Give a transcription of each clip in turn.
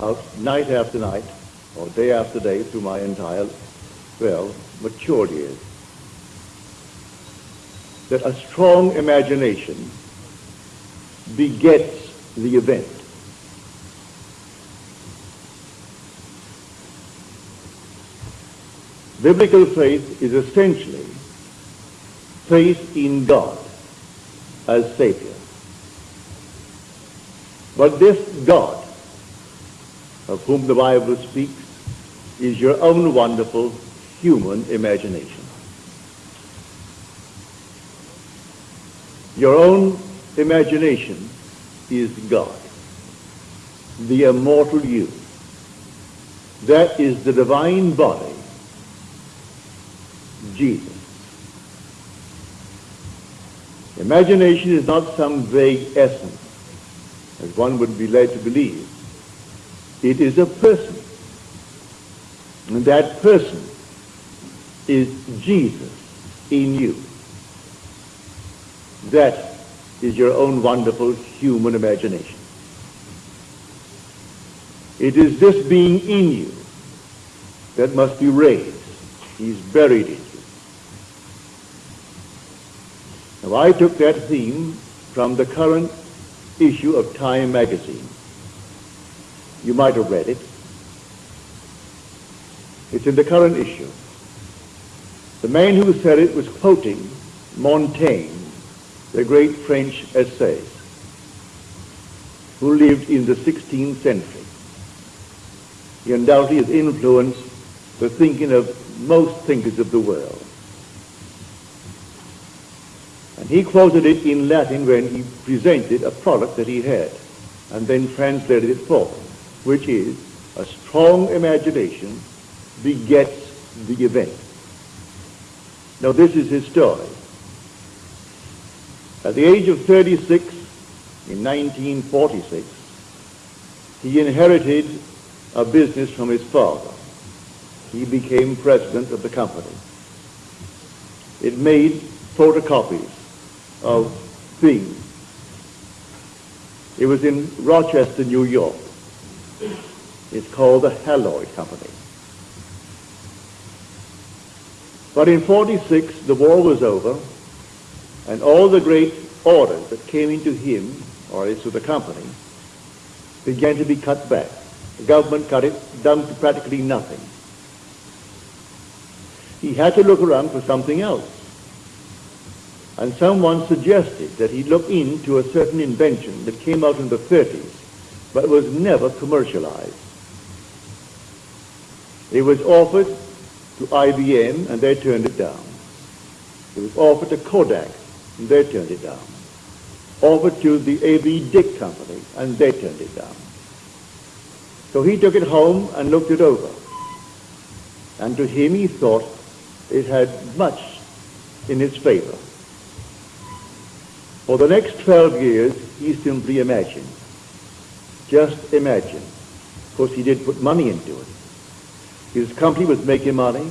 out night after night, or day after day through my entire, well, mature years. That a strong imagination begets the event. Biblical faith is essentially faith in God as Savior. But this God, of whom the Bible speaks, is your own wonderful human imagination. Your own imagination is God, the immortal you. That is the divine body, Jesus. Imagination is not some vague essence, as one would be led to believe. It is a person. And that person is Jesus in you. That is your own wonderful human imagination. It is this being in you that must be raised. He's buried in you. Now I took that theme from the current issue of Time magazine. You might have read it. It's in the current issue. The man who said it was quoting Montaigne, the great French essayist, who lived in the 16th century. He undoubtedly has influenced the thinking of most thinkers of the world. And he quoted it in Latin when he presented a product that he had and then translated it for them, which is a strong imagination begets the event. Now this is his story. At the age of 36, in 1946, he inherited a business from his father. He became president of the company. It made photocopies of things. It was in Rochester, New York. It's called the Haloid Company. But in 46, the war was over, and all the great orders that came into him, or into the company, began to be cut back. The government cut it down to practically nothing. He had to look around for something else. And someone suggested that he look into a certain invention that came out in the 30s, but was never commercialized. It was offered to IBM, and they turned it down. It was offered to Kodak, and they turned it down. Offered to the A.B. Dick Company, and they turned it down. So he took it home and looked it over. And to him he thought it had much in its favor. For the next 12 years, he simply imagined. Just imagine. Of course, he did put money into it. His company was making money,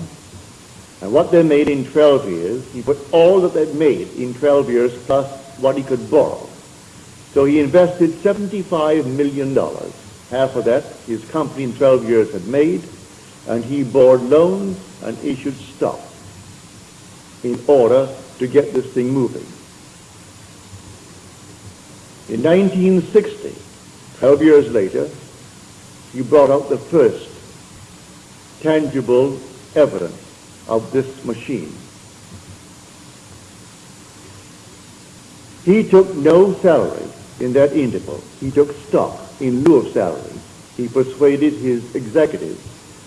and what they made in 12 years, he put all that they made in 12 years plus what he could borrow. So he invested $75 million. Half of that his company in 12 years had made, and he borrowed loans and issued stock in order to get this thing moving. In 1960, 12 years later, he brought out the first tangible evidence of this machine. He took no salary in that interval. He took stock in lieu of salary. He persuaded his executives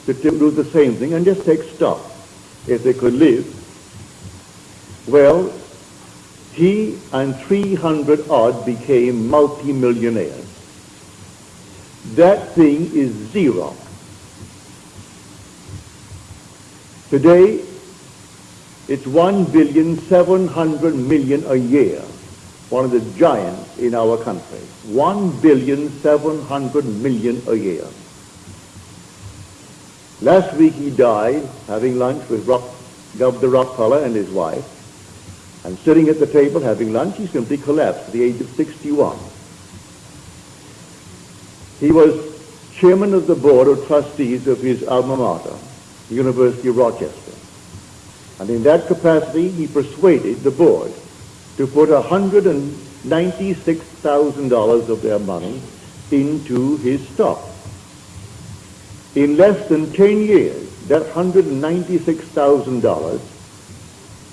to do the same thing and just take stock if they could live. Well, he and 300 odd became multimillionaires. That thing is zero. Today, it's one billion seven hundred million a year. One of the giants in our country. One billion seven hundred million a year. Last week he died having lunch with Rock, Governor Rockefeller and his wife. And sitting at the table having lunch, he simply collapsed at the age of 61. He was chairman of the board of trustees of his alma mater, the University of Rochester. And in that capacity, he persuaded the board to put $196,000 of their money into his stock. In less than 10 years, that $196,000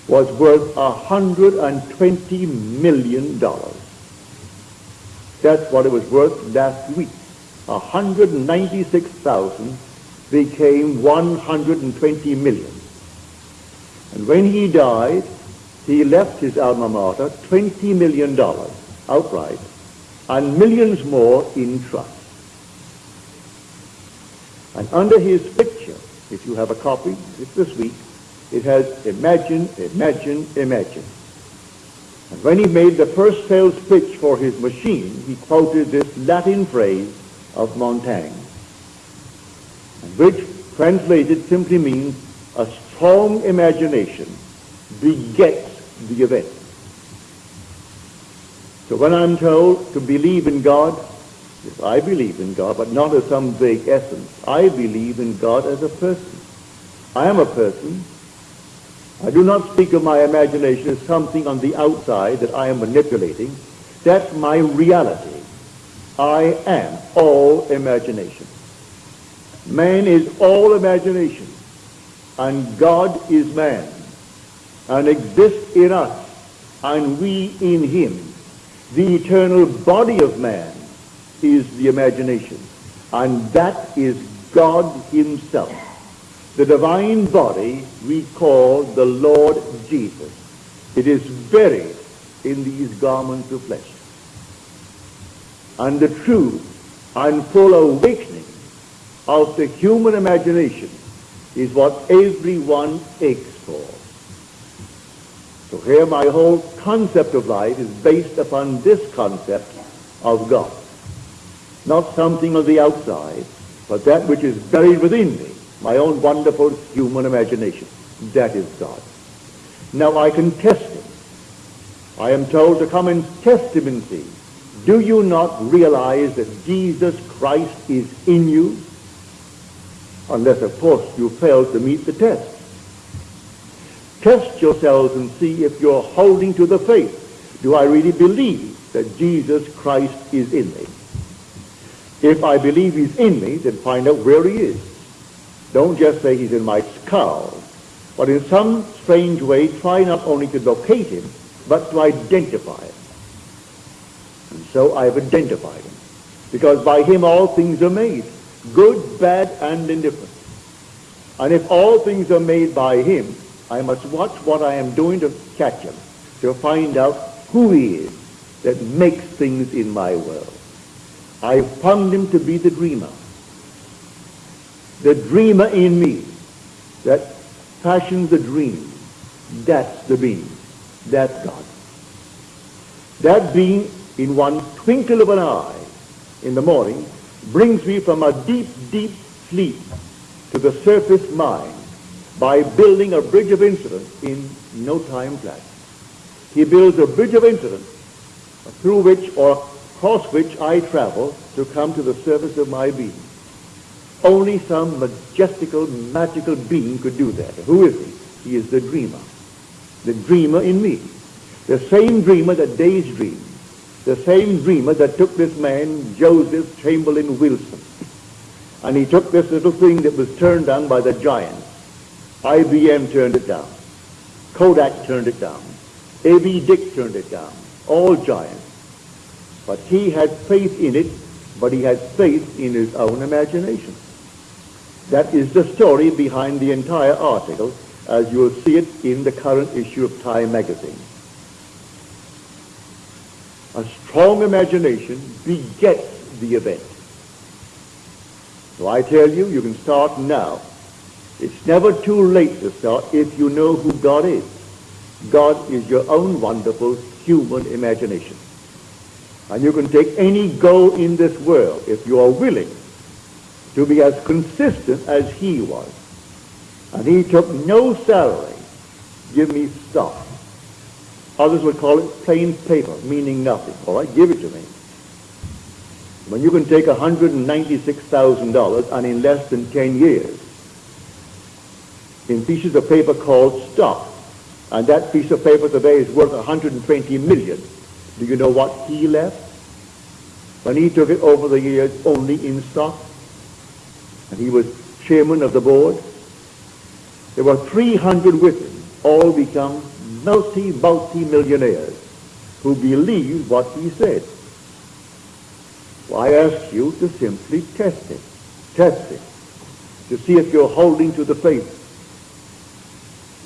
was worth $120 million. That's what it was worth last week. 196,000 became 120 million. And when he died, he left his alma mater $20 million outright and millions more in trust. And under his picture, if you have a copy, it's this week, it has imagine, imagine, imagine. And when he made the first sales pitch for his machine, he quoted this Latin phrase of Montaigne, which translated simply means a strong imagination begets the event. So when I'm told to believe in God, yes, I believe in God, but not as some vague essence. I believe in God as a person. I am a person. I do not speak of my imagination as something on the outside that I am manipulating. That's my reality. I am all imagination. Man is all imagination, and God is man, and exists in us, and we in him. The eternal body of man is the imagination, and that is God himself. The divine body we call the Lord Jesus. It is buried in these garments of flesh. And the true and full awakening of the human imagination is what everyone aches for. So here my whole concept of life is based upon this concept of God. Not something on the outside, but that which is buried within me, my own wonderful human imagination. That is God. Now I can test it. I am told to come and test him and see. Do you not realize that Jesus Christ is in you? Unless, of course, you fail to meet the test. Test yourselves and see if you're holding to the faith. Do I really believe that Jesus Christ is in me? If I believe he's in me, then find out where he is. Don't just say he's in my skull, but in some strange way try not only to locate him, but to identify him. And so I've identified him. Because by him all things are made, good, bad, and indifferent. And if all things are made by him, I must watch what I am doing to catch him, to find out who he is that makes things in my world. I found him to be the dreamer. The dreamer in me that fashions the dream. That's the being. That's God. That being in one twinkle of an eye in the morning brings me from a deep, deep sleep to the surface mind by building a bridge of incident in no time flat. He builds a bridge of incident through which or across which I travel to come to the surface of my being. Only some majestical, magical being could do that. Who is he? He is the dreamer. The dreamer in me. The same dreamer that days dream the same dreamer that took this man, Joseph Chamberlain Wilson, and he took this little thing that was turned down by the giants. IBM turned it down. Kodak turned it down. A.B. Dick turned it down. All giants. But he had faith in it, but he had faith in his own imagination. That is the story behind the entire article, as you will see it in the current issue of Time magazine. A strong imagination begets the event. So I tell you, you can start now. It's never too late to start if you know who God is. God is your own wonderful human imagination. And you can take any goal in this world if you are willing to be as consistent as he was. And he took no salary. Give me stuff. Others would call it plain paper, meaning nothing. All right, give it to me. When you can take $196,000 and in less than 10 years, in pieces of paper called stock, and that piece of paper today is worth 120 million. Do you know what he left? When he took it over the years only in stock, and he was chairman of the board, there were 300 with him, all become multi, multi-millionaires who believed what he said. Well, I ask you to simply test it. Test it. To see if you're holding to the faith.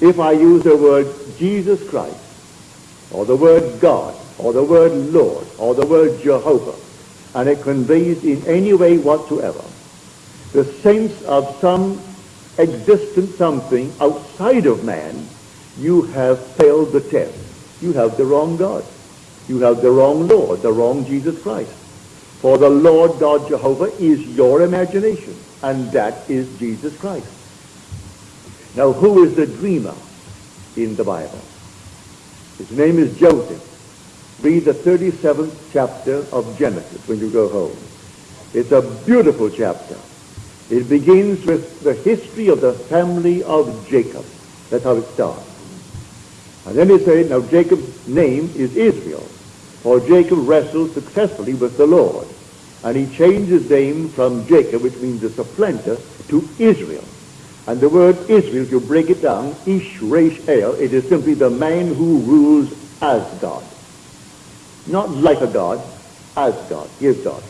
If I use the word Jesus Christ, or the word God, or the word Lord, or the word Jehovah, and it conveys in any way whatsoever the sense of some existent something outside of man, you have failed the test. You have the wrong God. You have the wrong Lord, the wrong Jesus Christ. For the Lord God Jehovah is your imagination, and that is Jesus Christ. Now, who is the dreamer in the Bible? His name is Joseph. Read the 37th chapter of Genesis when you go home. It's a beautiful chapter. It begins with the history of the family of Jacob. That's how it starts. And then he said, now Jacob's name is Israel, for Jacob wrestled successfully with the Lord. And he changed his name from Jacob, which means a supplanter, to Israel. And the word Israel, if you break it down, Ish, Resh, El, it is simply the man who rules as God. Not like a God, as God, is God.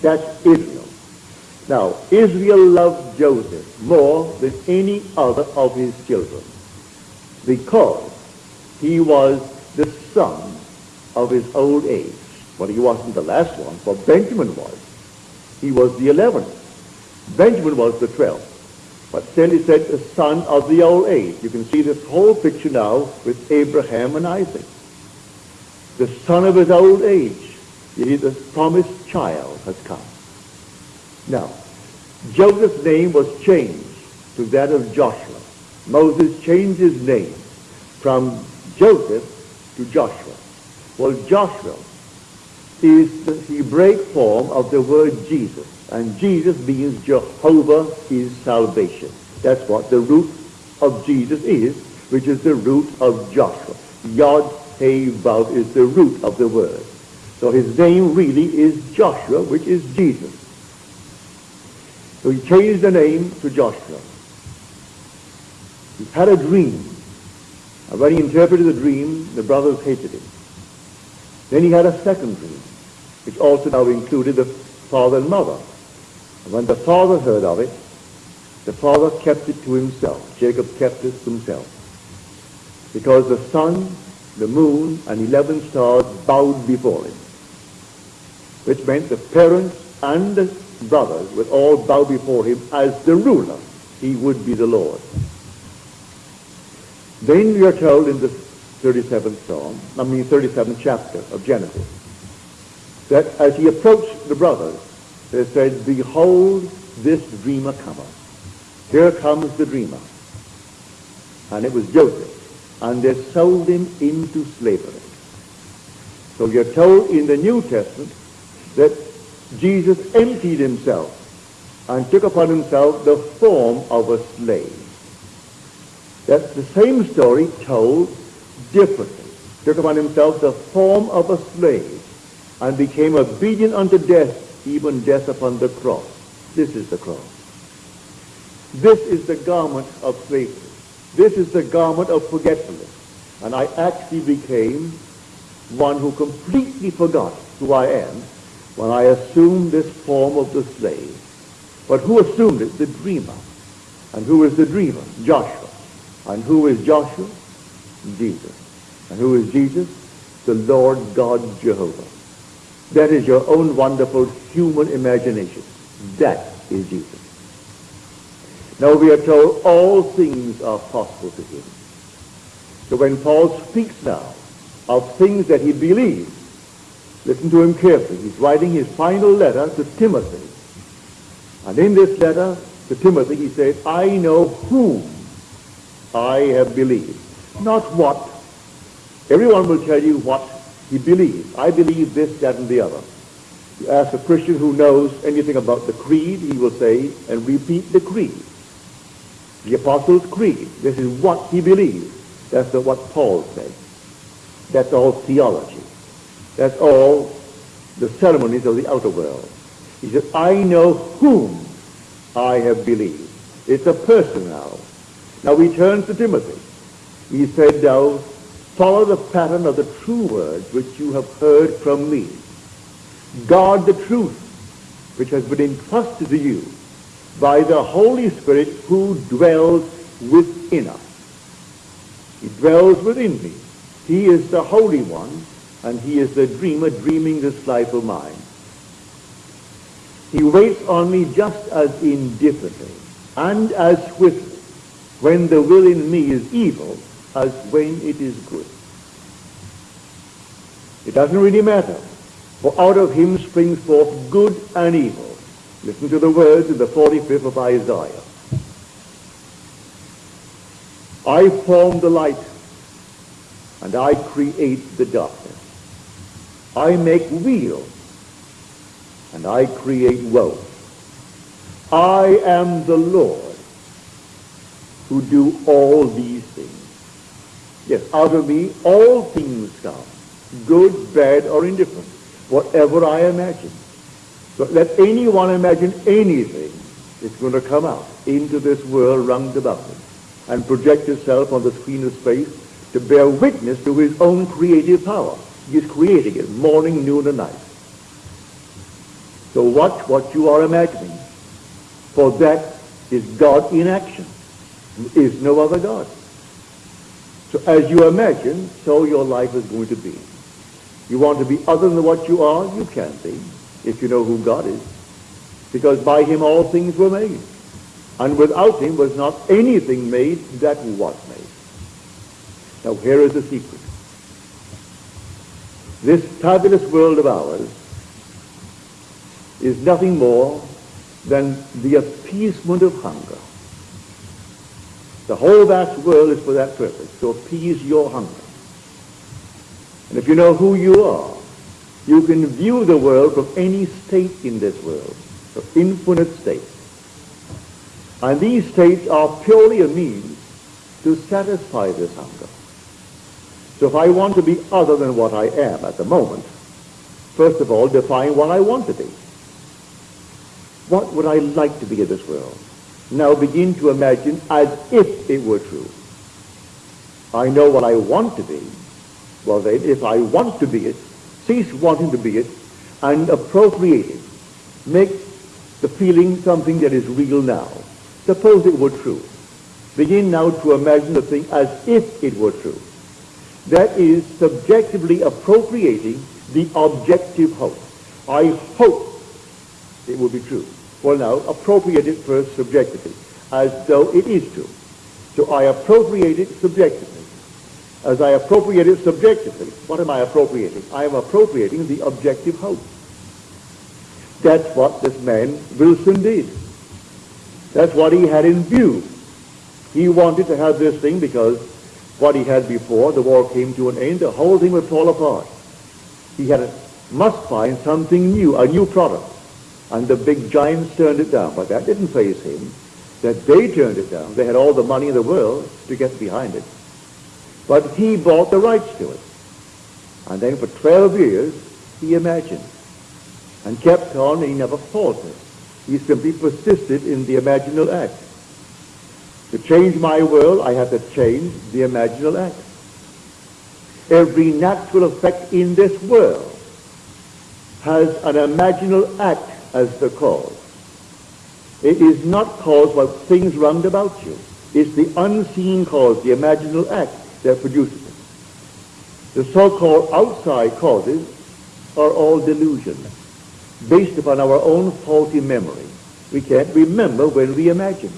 That's Israel. Now, Israel loved Joseph more than any other of his children because he was the son of his old age. But he wasn't the last one, for Benjamin was. He was the eleventh. Benjamin was the twelfth. But still he said the son of the old age. You can see this whole picture now with Abraham and Isaac. The son of his old age. The promised child has come. Now, Joseph's name was changed to that of Joshua. Moses changed his name from Joseph to Joshua. Well, Joshua is the Hebraic form of the word Jesus. And Jesus means Jehovah is salvation. That's what the root of Jesus is, which is the root of Joshua. Yod He Vav is the root of the word. So his name really is Joshua, which is Jesus. So he changed the name to Joshua. He had a dream. Uh, and when he interpreted the dream, the brothers hated him. Then he had a second dream, which also now included the father and mother. And when the father heard of it, the father kept it to himself. Jacob kept it to himself. Because the sun, the moon, and eleven stars bowed before him. Which meant the parents and the brothers would all bow before him as the ruler. He would be the Lord. Then we are told in the 37th Psalm, I mean 37th chapter of Genesis, that as he approached the brothers, they said, Behold, this dreamer cometh. Here comes the dreamer. And it was Joseph. And they sold him into slavery. So you're told in the New Testament that Jesus emptied himself and took upon himself the form of a slave. That's the same story told differently. Took upon himself the form of a slave and became obedient unto death, even death upon the cross. This is the cross. This is the garment of slavery. This is the garment of forgetfulness. And I actually became one who completely forgot who I am when I assumed this form of the slave. But who assumed it? The dreamer. And who is the dreamer? Joshua. And who is Joshua? Jesus. And who is Jesus? The Lord God Jehovah. That is your own wonderful human imagination. That is Jesus. Now we are told all things are possible to him. So when Paul speaks now of things that he believes, listen to him carefully. He's writing his final letter to Timothy. And in this letter to Timothy, he says, I know whom I have believed. Not what. Everyone will tell you what he believes. I believe this, that, and the other. You ask a Christian who knows anything about the creed, he will say and repeat the creed. The Apostles' Creed. This is what he believes. That's what Paul said. That's all theology. That's all the ceremonies of the outer world. He said, I know whom I have believed. It's a person now. Now he turns to Timothy. He said, now follow the pattern of the true words which you have heard from me. Guard the truth which has been entrusted to you by the Holy Spirit who dwells within us. He dwells within me. He is the Holy One, and he is the dreamer dreaming this life of mine. He waits on me just as indifferently and as swiftly when the will in me is evil as when it is good. It doesn't really matter, for out of him springs forth good and evil. Listen to the words in the 45th of Isaiah. I form the light, and I create the darkness. I make weal, and I create woe. I am the Lord who do all these things. Yes, out of me all things come, good, bad, or indifferent, whatever I imagine. So let anyone imagine anything, it's going to come out into this world round about him and project itself on the screen of space to bear witness to his own creative power. He is creating it morning, noon, and night. So watch what you are imagining, for that is God in action. Is no other God. So as you imagine, so your life is going to be. You want to be other than what you are, you can be if you know who God is. Because by him all things were made. And without him was not anything made that was made. Now here is the secret. This fabulous world of ours is nothing more than the appeasement of hunger. The whole vast world is for that purpose, to appease your hunger. And if you know who you are, you can view the world from any state in this world, from infinite states. And these states are purely a means to satisfy this hunger. So if I want to be other than what I am at the moment, first of all, define what I want to be. What would I like to be in this world? Now begin to imagine as if it were true. I know what I want to be. Well then, if I want to be it, cease wanting to be it and appropriate it. Make the feeling something that is real now. Suppose it were true. Begin now to imagine the thing as if it were true. That is subjectively appropriating the objective hope. I hope it will be true. Well now, appropriate it first subjectively, as though it is true. So I appropriate it subjectively as I appropriate it subjectively. What am I appropriating? I am appropriating the objective hope. That's what this man Wilson did. That's what he had in view. He wanted to have this thing because what he had before, the war came to an end, the whole thing would fall apart. He had a, must find something new, a new product. And the big giants turned it down. But that didn't faze him. That they turned it down. They had all the money in the world to get behind it. But he bought the rights to it. And then for 12 years, he imagined and kept on, and he never faltered. He simply persisted in the imaginal act. To change my world, I have to change the imaginal act. Every natural effect in this world has an imaginal act as the cause. It is not caused by things round about you. It's the unseen cause, the imaginal act that produces it. The so-called outside causes are all delusions based upon our own faulty memory. We can't remember when we imagine.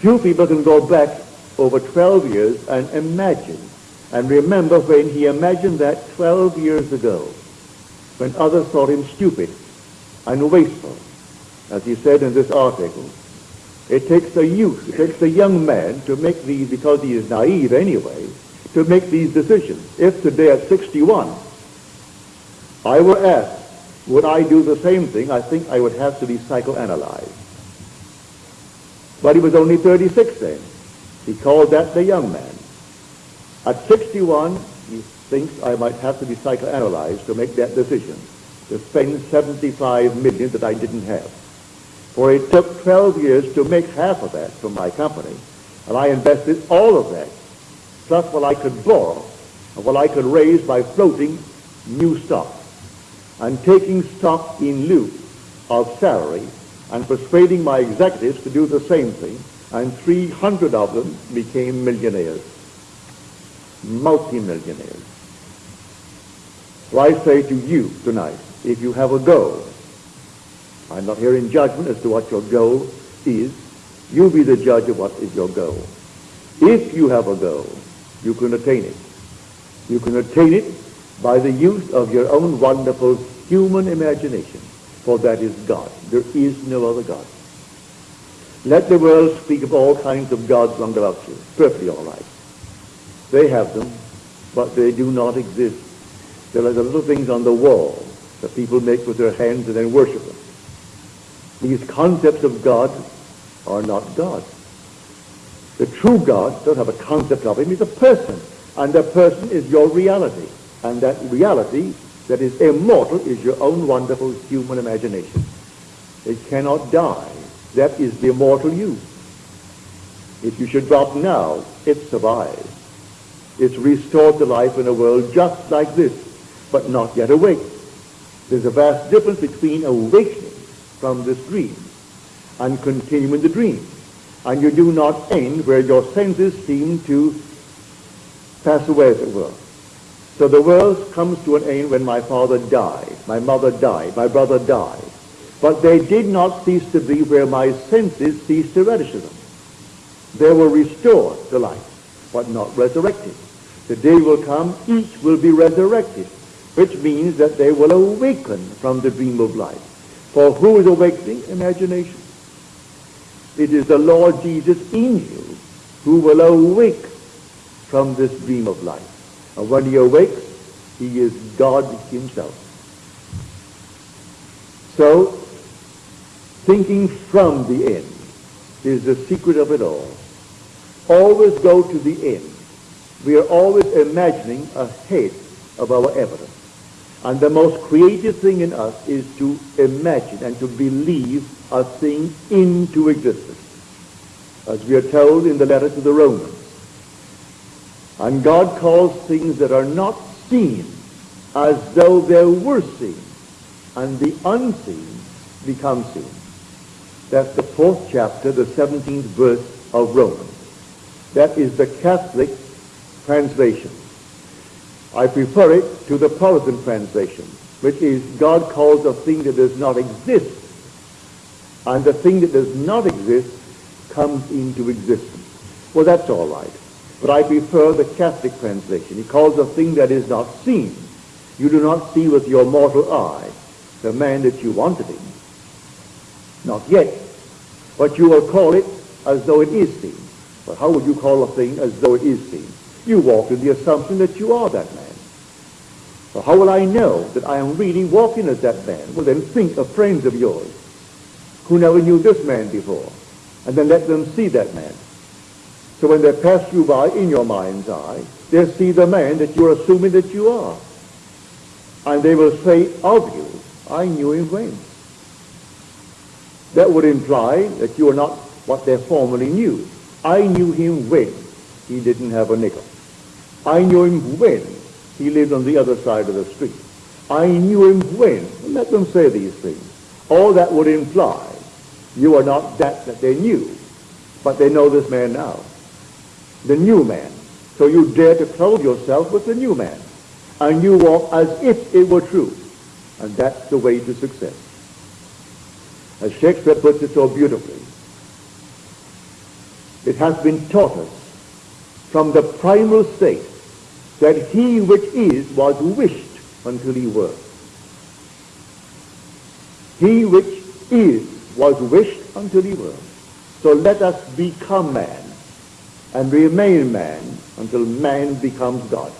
Few people can go back over 12 years and imagine and remember when he imagined that 12 years ago when others thought him stupid and wasteful. As he said in this article, it takes a youth, it takes a young man to make these, because he is naive anyway, to make these decisions. If today at 61 I were asked would I do the same thing, I think I would have to be psychoanalyzed. But he was only 36 then. He called that the young man. At 61, he thinks I might have to be psychoanalyzed to make that decision, to spend 75 million that I didn't have. For it took 12 years to make half of that from my company, and I invested all of that, plus what I could borrow and what I could raise by floating new stock and taking stock in lieu of salary and persuading my executives to do the same thing, and 300 of them became millionaires, multimillionaires. So I say to you tonight, if you have a goal, I'm not here in judgment as to what your goal is. You be the judge of what is your goal. If you have a goal, you can attain it. You can attain it by the use of your own wonderful human imagination, for that is God. There is no other God. Let the world speak of all kinds of gods round about you. Perfectly all right. They have them, but they do not exist. There are the little things on the wall that people make with their hands and then worship them. These concepts of God are not God. The true God doesn't have a concept of him. He's a person. And that person is your reality. And that reality that is immortal is your own wonderful human imagination. It cannot die. That is the immortal you. If you should drop now, it survives. It's restored to life in a world just like this, but not yet awake. There's a vast difference between awakening from this dream and continuing the dream. And you do not end where your senses seem to pass away, as it were. So the world comes to an end when my father died, my mother died, my brother died. But they did not cease to be where my senses ceased to register them. They were restored to life, but not resurrected. The day will come, each will be resurrected, which means that they will awaken from the dream of life. For who is awakening? Imagination. It is the Lord Jesus in you who will awake from this dream of life. And when he awakes, he is God himself. So, thinking from the end is the secret of it all. Always go to the end. We are always imagining ahead of our evidence. And the most creative thing in us is to imagine and to believe a thing into existence. As we are told in the letter to the Romans, and God calls things that are not seen as though they were seen, and the unseen become seen. That's the fourth chapter, the 17th verse of Romans. That is the Catholic translation. I prefer it to the Protestant translation, which is God calls a thing that does not exist, and the thing that does not exist comes into existence. Well, that's all right. But I prefer the Catholic translation. He calls a thing that is not seen. You do not see with your mortal eye the man that you want to be. Not yet. But you will call it as though it is seen. But how would you call a thing as though it is seen? You walk in the assumption that you are that man. So how will I know that I am really walking as that man? Well, then think of friends of yours who never knew this man before, and then let them see that man. So when they pass you by in your mind's eye, they see the man that you're assuming that you are. And they will say of you, I knew him when. That would imply that you are not what they formerly knew. I knew him when he didn't have a nickel. I knew him when he lived on the other side of the street. I knew him when. Let them say these things. All that would imply you are not that that they knew, but they know this man now the new man. So you dare to clothe yourself with the new man. And you walk as if it were true. And that's the way to success. As Shakespeare puts it so beautifully, it has been taught us from the primal state that he which is was wished until he were. He which is was wished until he were. So let us become man and remain man until man becomes God.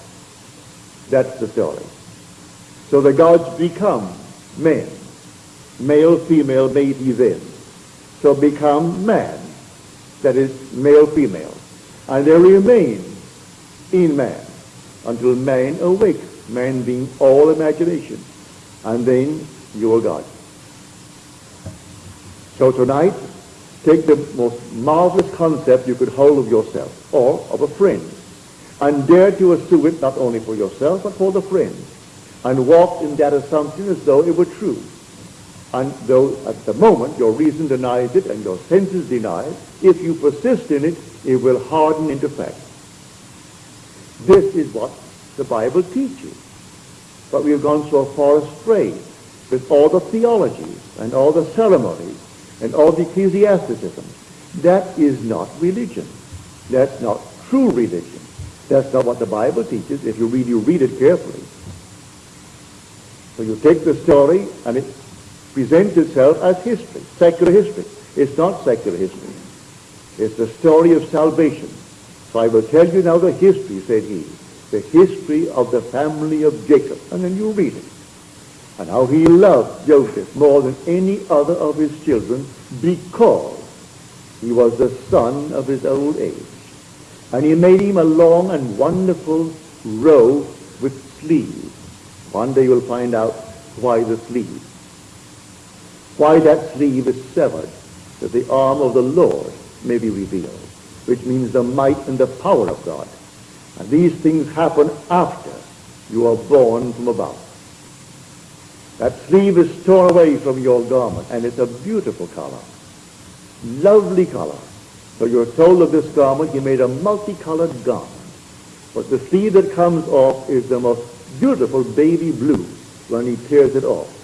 That's the story. So the gods become men. Male, female made he then. So become man. That is male, female. And they remain in man until man awakes, man being all imagination. And then you are God. So tonight, take the most marvelous concept you could hold of yourself or of a friend and dare to assume it not only for yourself but for the friend and walk in that assumption as though it were true. And though at the moment your reason denies it and your senses deny it, if you persist in it, it will harden into fact. This is what the Bible teaches. But we have gone so far astray with all the theologies and all the ceremonies and all the ecclesiasticism. That is not religion. That's not true religion. That's not what the Bible teaches. If you read, you read it carefully. So you take the story and it presents itself as history, secular history. It's not secular history. It's the story of salvation. So I will tell you now the history, said he, the history of the family of Jacob. And then you read it. And how he loved Joseph more than any other of his children because he was the son of his old age. And he made him a long and wonderful robe with sleeves. One day you'll find out why the sleeve. Why that sleeve is severed, that the arm of the Lord may be revealed, which means the might and the power of God. And these things happen after you are born from above. That sleeve is torn away from your garment, and it's a beautiful color. Lovely color. So you're told of this garment, he made a multicolored garment. But the sleeve that comes off is the most beautiful baby blue when he tears it off.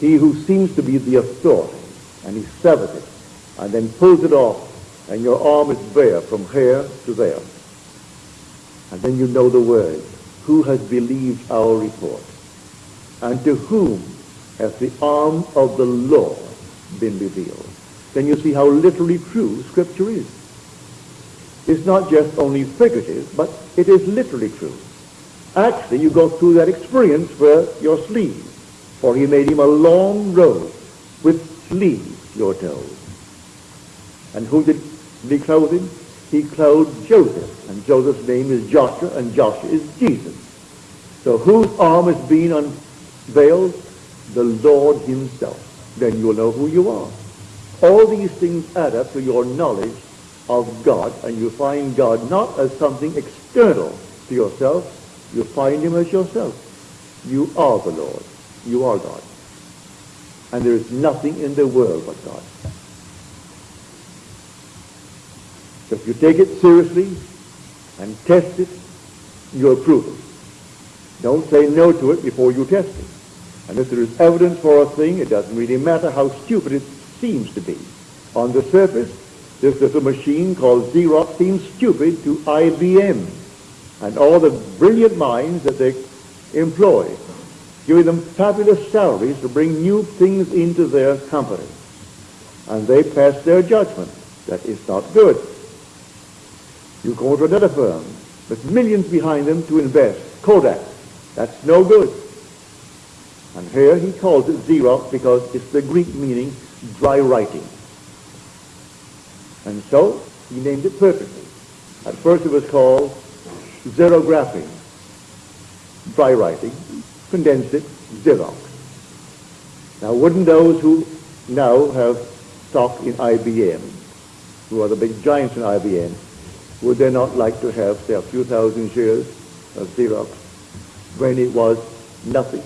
He who seems to be the authority, and he severs it, and then pulls it off, and your arm is bare from here to there. And then you know the words, who has believed our report? And to whom has the arm of the Lord been revealed? Then you see how literally true Scripture is. It's not just only figurative, but it is literally true. Actually, you go through that experience for your sleeves. For he made him a long robe with sleeves, you're told. And who did he clothe him? He clothed Joseph. And Joseph's name is Joshua, and Joshua is Jesus. So whose arm is being unveiled? The Lord himself. Then you'll know who you are. All these things add up to your knowledge of God, and you find God not as something external to yourself, you find him as yourself. You are the Lord. You are God. And there is nothing in the world but God. So if you take it seriously and test it, you approve it. Don't say no to it before you test it. And if there is evidence for a thing, it doesn't really matter how stupid it seems to be. On the surface, this little machine called Xerox seems stupid to IBM and all the brilliant minds that they employ, giving them fabulous salaries to bring new things into their company. And they pass their judgment that it's not good. You go to another firm with millions behind them to invest, Kodak. That's no good. And here he calls it Xerox because it's the Greek meaning dry writing. And so he named it perfectly. At first it was called xerographing, dry writing, condensed it, Xerox. Now, wouldn't those who now have stock in IBM, who are the big giants in IBM, would they not like to have, say, a few thousand shares of Xerox when it was nothing?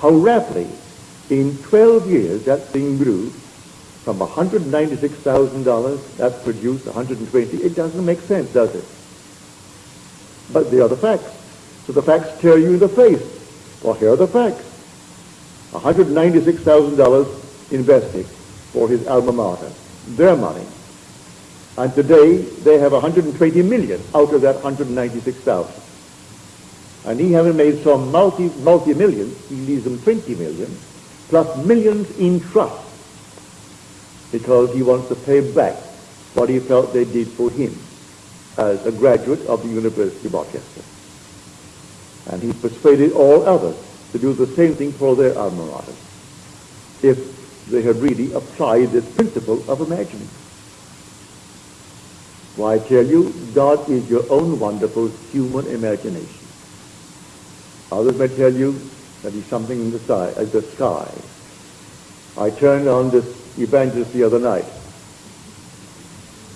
How rapidly, in 12 years, that thing grew from $196,000, that produced 120. It doesn't make sense, does it? But they are the facts. So the facts tear you in the face. Well, here are the facts. $196,000 invested for his alma mater. Their money. And today they have 120 million out of that 196,000. And he having made some multi, multi-millions, he leaves them 20 million, plus millions in trust, because he wants to pay back what he felt they did for him as a graduate of the University of Rochester. And he persuaded all others to do the same thing for their alma mater if they had really applied this principle of imagining. Why, I tell you, God is your own wonderful human imagination. Others may tell you that he's something in the sky. Uh, the sky. I turned on this evangelist the other night,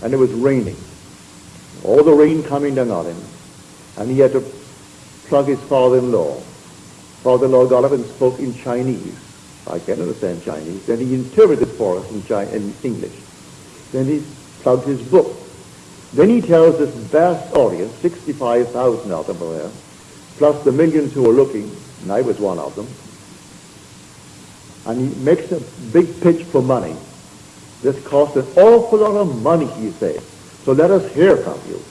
and it was raining. All the rain coming down on him, and he had to plug his father-in-law. Father-in-law got up and spoke in Chinese. I can't understand Chinese. Then he interpreted for us in, in English. Then he plugged his book. Then he tells this vast audience, 65,000 of them were there, plus the millions who were looking, and I was one of them, and he makes a big pitch for money. This cost an awful lot of money, he said. So let us hear from you.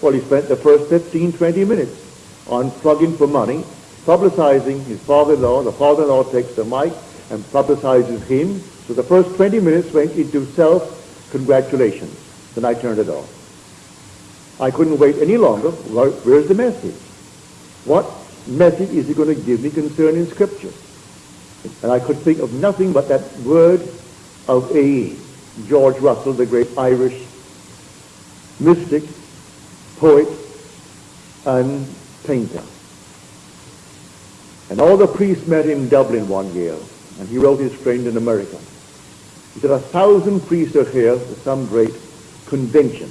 Well, he spent the first 15, 20 minutes on plugging for money, publicizing his father-in-law. The father-in-law takes the mic and publicizes him. So the first 20 minutes went into self-congratulations. Then I turned it off. I couldn't wait any longer. Where's the message? What message is he going to give me concerning Scripture? And I could think of nothing but that word of A. George Russell, the great Irish mystic, poet, and painter. And all the priests met in Dublin one year, and he wrote his friend in America. He said, a thousand priests are here for some great convention.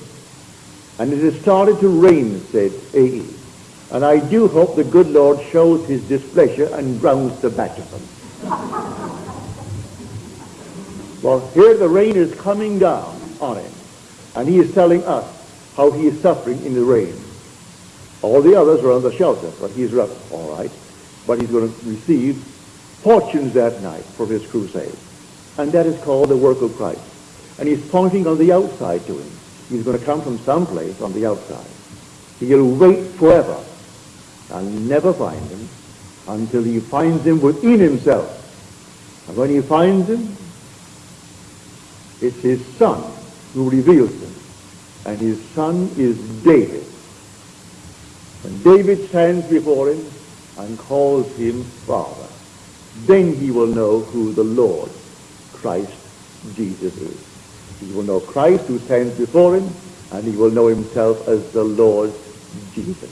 And it has started to rain, said A.E. And I do hope the good Lord shows his displeasure and drowns the batch of them. well, here the rain is coming down on him. And he is telling us how he is suffering in the rain. All the others are under shelter, but he's rough, all right. But he's going to receive fortunes that night for his crusade. And that is called the work of Christ. And he's pointing on the outside to him. He's going to come from someplace on the outside. He'll wait forever and never find him until he finds him within himself. And when he finds him, it's his son who reveals him. And his son is David. When David stands before him and calls him Father, then he will know who the Lord Christ Jesus is. He will know Christ who stands before him, and he will know himself as the Lord Jesus,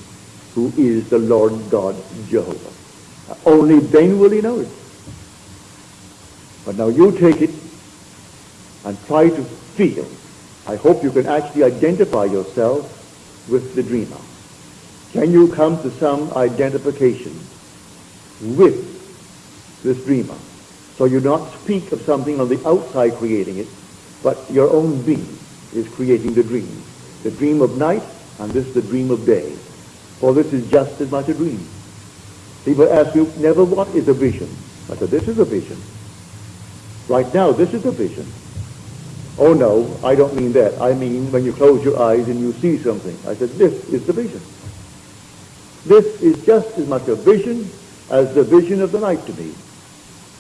who is the Lord God Jehovah. Only then will he know it. But now you take it and try to feel. I hope you can actually identify yourself with the dreamer. Can you come to some identification with this dreamer? So you not speak of something on the outside creating it, but your own being is creating the dream. The dream of night, and this the dream of day. For this is just as much a dream. People ask you, never what is a vision? I said, this is a vision. Right now, this is a vision. Oh no, I don't mean that. I mean when you close your eyes and you see something. I said, this is the vision. This is just as much a vision as the vision of the night to me.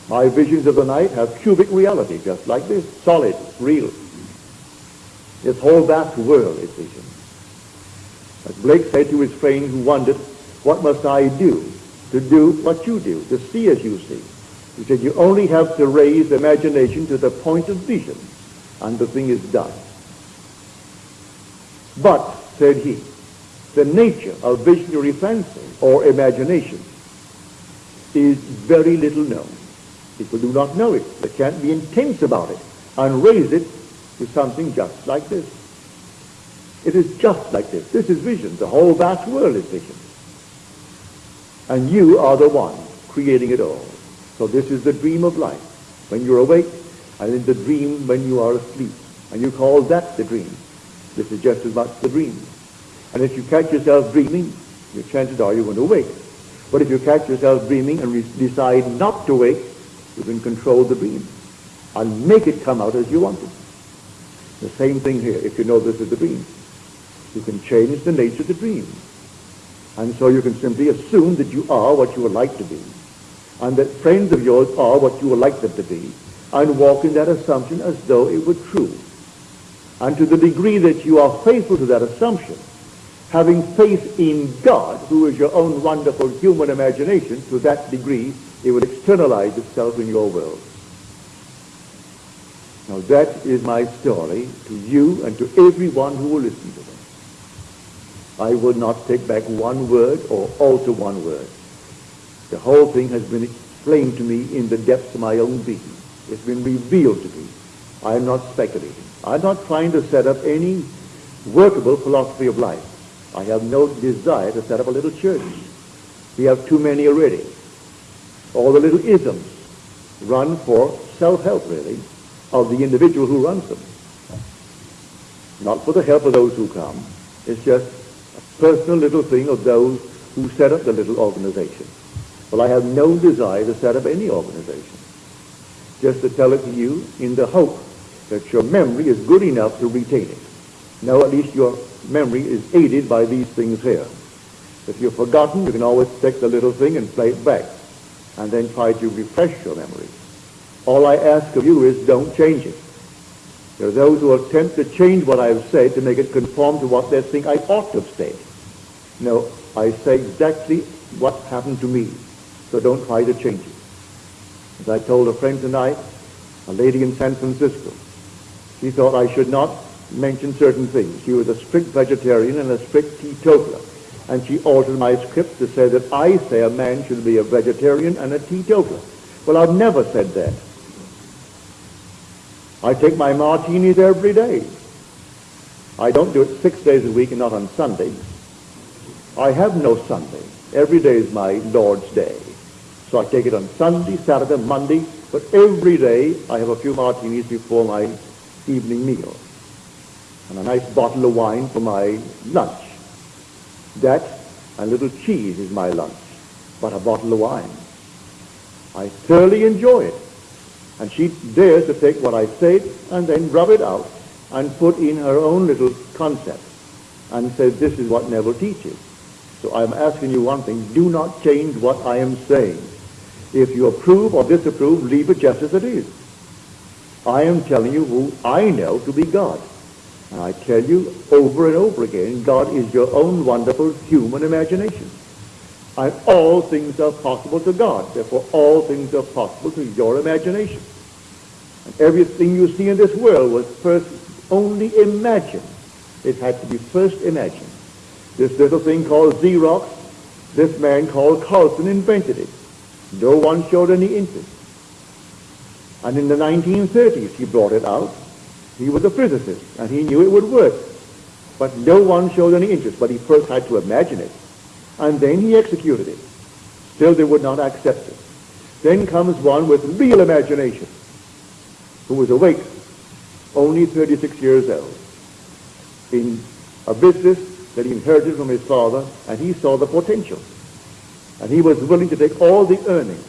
My visions of the night have cubic reality, just like this, solid, real. This whole vast world is vision. As Blake said to his friend who wondered, what must I do to do what you do, to see as you see? He said, you only have to raise imagination to the point of vision, and the thing is done. But, said he, the nature of visionary fancy or imagination is very little known. People do not know it. They can't be intense about it and raise it to something just like this. It is just like this. This is vision. The whole vast world is vision. And you are the one creating it all. So this is the dream of life. When you're awake, and in the dream when you are asleep. And you call that the dream. This is just as much the dream. And if you catch yourself dreaming, your chances are you're going to wake. But if you catch yourself dreaming and decide not to wake, you can control the dream and make it come out as you want it. The same thing here, if you know this is the dream. You can change the nature of the dream. And so you can simply assume that you are what you would like to be, and that friends of yours are what you would like them to be, and walk in that assumption as though it were true. And to the degree that you are faithful to that assumption, having faith in God, who is your own wonderful human imagination, to that degree it will externalize itself in your world. Now that is my story to you and to everyone who will listen to it. I will not take back one word or alter one word. The whole thing has been explained to me in the depths of my own being. It's been revealed to me. I am not speculating. I'm not trying to set up any workable philosophy of life. I have no desire to set up a little church. We have too many already. All the little isms run for self-help, really, of the individual who runs them. Not for the help of those who come. It's just a personal little thing of those who set up the little organization. Well, I have no desire to set up any organization. Just to tell it to you in the hope that your memory is good enough to retain it. Now at least your memory is aided by these things here. If you've forgotten, you can always take the little thing and play it back, and then try to refresh your memory. All I ask of you is don't change it. There are those who attempt to change what I've said to make it conform to what they think I ought to have said. No, I say exactly what happened to me, so don't try to change it. As I told a friend tonight, a lady in San Francisco, she thought I should not mention certain things. She was a strict vegetarian and a strict teetotaler. And she altered my script to say that I say a man should be a vegetarian and a teetotaler. Well, I've never said that. I take my martinis every day. I don't do it six days a week and not on Sunday. I have no Sunday. Every day is my Lord's day. So I take it on Sunday, Saturday, Monday, but every day I have a few martinis before my evening meal and a nice bottle of wine for my lunch. That a little cheese is my lunch, but a bottle of wine. I thoroughly enjoy it. And she dares to take what I said and then rub it out and put in her own little concept and say this is what Neville teaches. So I'm asking you one thing. Do not change what I am saying. If you approve or disapprove, leave it just as it is. I am telling you who I know to be God. And I tell you over and over again, God is your own wonderful human imagination. And all things are possible to God. Therefore, all things are possible to your imagination. And everything you see in this world was first only imagined. It had to be first imagined. This little thing called Xerox, this man called Carlson invented it. No one showed any interest. And in the 1930s, he brought it out. He was a physicist, and he knew it would work. But no one showed any interest. But he first had to imagine it. And then he executed it. Still, they would not accept it. Then comes one with real imagination, who was awake, only 36 years old, in a business that he inherited from his father, and he saw the potential. And he was willing to take all the earnings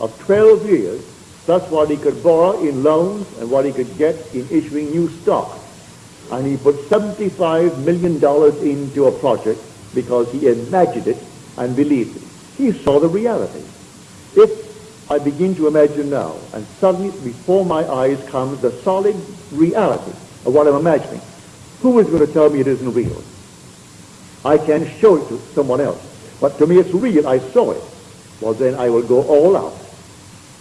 of 12 years, plus what he could borrow in loans and what he could get in issuing new stock. And he put $75 million into a project because he imagined it and believed it. He saw the reality. If I begin to imagine now, and suddenly before my eyes comes the solid reality of what I'm imagining, who is going to tell me it isn't real? I can show it to someone else. But to me it's real. I saw it. Well, then I will go all out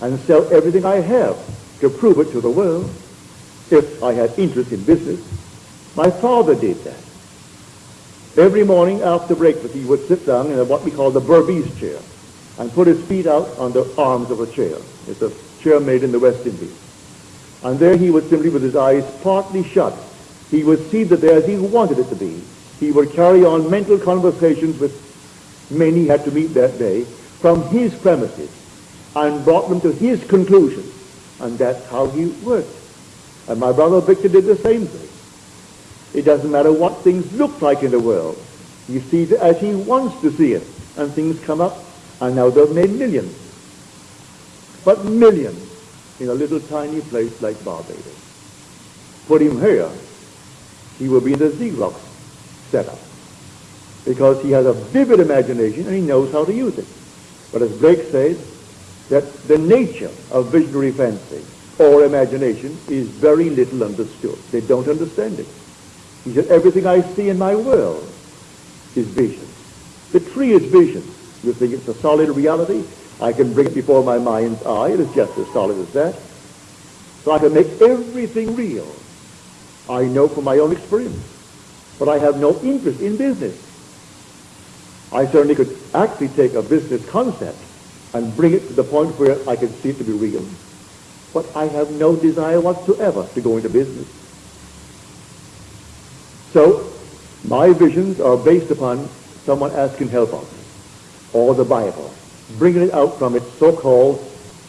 and sell everything I have to prove it to the world if I had interest in business. My father did that. Every morning after breakfast, he would sit down in what we call the Berbice chair and put his feet out on the arms of a chair. It's a chair made in the West Indies. And there he would simply, with his eyes partly shut, he would see the there as he wanted it to be. He would carry on mental conversations with men he had to meet that day from his premises and brought them to his conclusion. And that's how he worked. And my brother Victor did the same thing. It doesn't matter what things look like in the world. He sees it as he wants to see it. And things come up, and now they've made millions. But millions in a little tiny place like Barbados. Put him here, he will be in the Xerox setup. Because he has a vivid imagination and he knows how to use it. But as Blake says, that the nature of visionary fancy or imagination is very little understood. They don't understand it. He said, everything I see in my world is vision. The tree is vision. You think it's a solid reality? I can bring it before my mind's eye. It is just as solid as that. So I can make everything real. I know from my own experience. But I have no interest in business. I certainly could actually take a business concept and bring it to the point where I can see it to be real. But I have no desire whatsoever to go into business. So my visions are based upon someone asking help of me, or the Bible, bringing it out from its so-called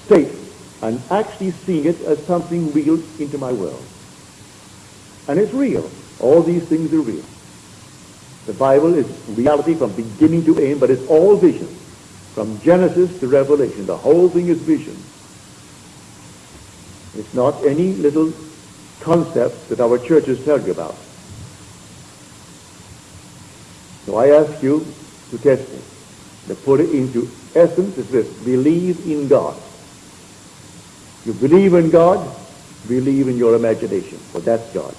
state and actually seeing it as something real into my world. And it's real. All these things are real. The Bible is reality from beginning to end, but it's all vision. From Genesis to Revelation, the whole thing is vision. It's not any little concepts that our churches tell you about. So I ask you to test me, to put it into essence is this, believe in God. You believe in God, believe in your imagination, for that's God.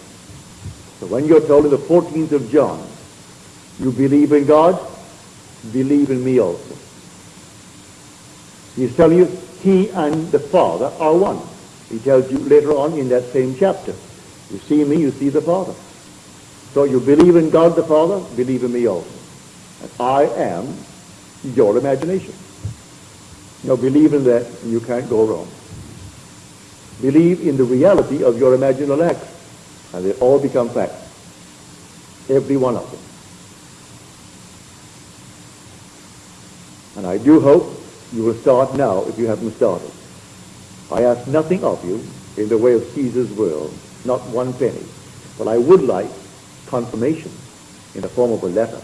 So when you're told in the 14th of John, you believe in God, believe in me also. He's telling you he and the Father are one. He tells you later on in that same chapter, you see me, you see the Father. So you believe in God the Father, believe in me also. And I am your imagination. Now believe in that and you can't go wrong. Believe in the reality of your imaginal acts and they all become facts. Every one of them. And I do hope you will start now if you haven't started. I ask nothing of you in the way of Caesar's world, not one penny. But I would like confirmation in the form of a letter.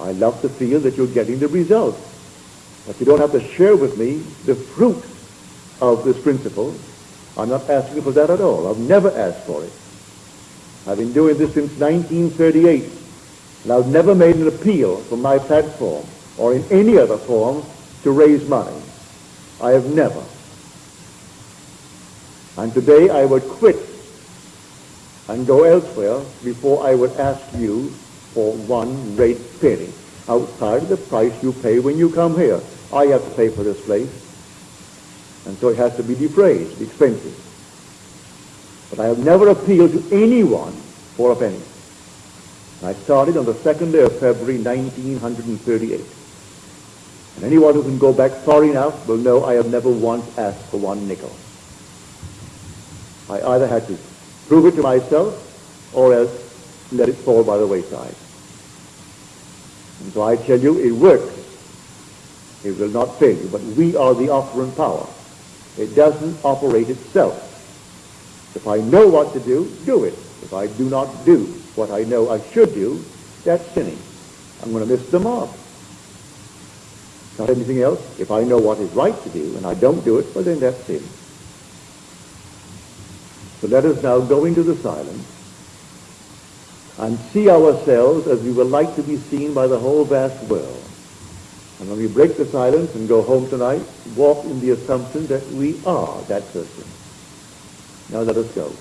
I love to feel that you're getting the result. But you don't have to share with me the fruit of this principle. I'm not asking for that at all. I've never asked for it. I've been doing this since 1938. And I've never made an appeal from my platform or in any other form to raise money. I have never. And today I would quit and go elsewhere before I would ask you for one rate penny outside of the price you pay when you come here. I have to pay for this place. And so it has to be defrayed, expensive. But I have never appealed to anyone for a penny. I started on the second day of February 1938. And anyone who can go back far enough will know I have never once asked for one nickel. I either had to prove it to myself or else let it fall by the wayside. And so I tell you, it works. It will not fail you, but we are the operant power. It doesn't operate itself. If I know what to do, do it. If I do not do what I know I should do, that's sinning. I'm going to miss the mark. Not anything else. If I know what is right to do and I don't do it, well then that's sin. So let us now go into the silence and see ourselves as we would like to be seen by the whole vast world. And when we break the silence and go home tonight, walk in the assumption that we are that person. Now let us go.